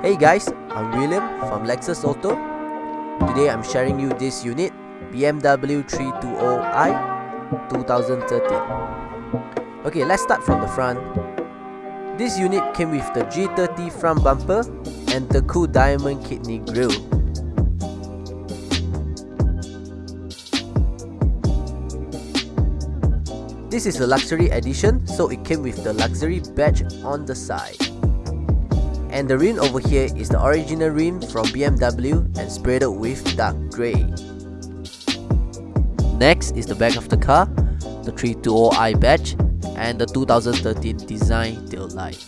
Hey guys, I'm William from Lexus Auto. Today I'm sharing you this unit, BMW 320i 2013. Okay, let's start from the front. This unit came with the G30 front bumper and the cool diamond kidney grille. This is a luxury edition, so it came with the luxury badge on the side. And the rim over here is the original rim from BMW and sprayed with dark grey. Next is the back of the car, the 320i badge and the 2013 design tail light.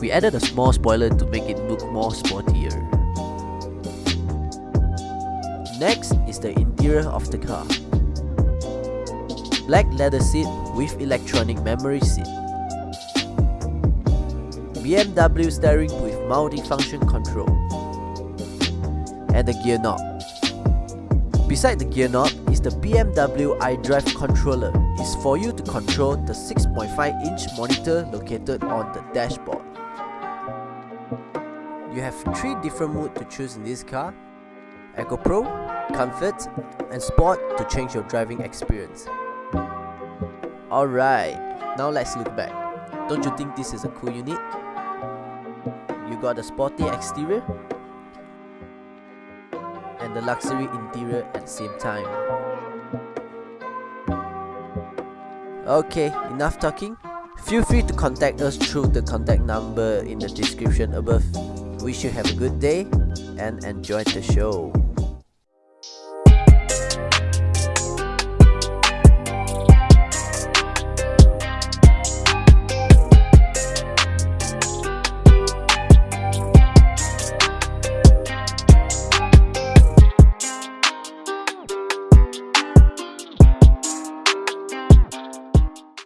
We added a small spoiler to make it look more sportier. Next is the interior of the car. Black leather seat with electronic memory seat. BMW steering with multi-function control. And the gear knob. Beside the gear knob is the BMW iDrive controller. It's for you to control the 6.5 inch monitor located on the dashboard. You have 3 different modes to choose in this car. Eco Pro, Comfort and Sport to change your driving experience. Alright, now let's look back. Don't you think this is a cool unit? You got the sporty exterior and the luxury interior at the same time. Okay, enough talking. Feel free to contact us through the contact number in the description above. Wish you have a good day and enjoy the show.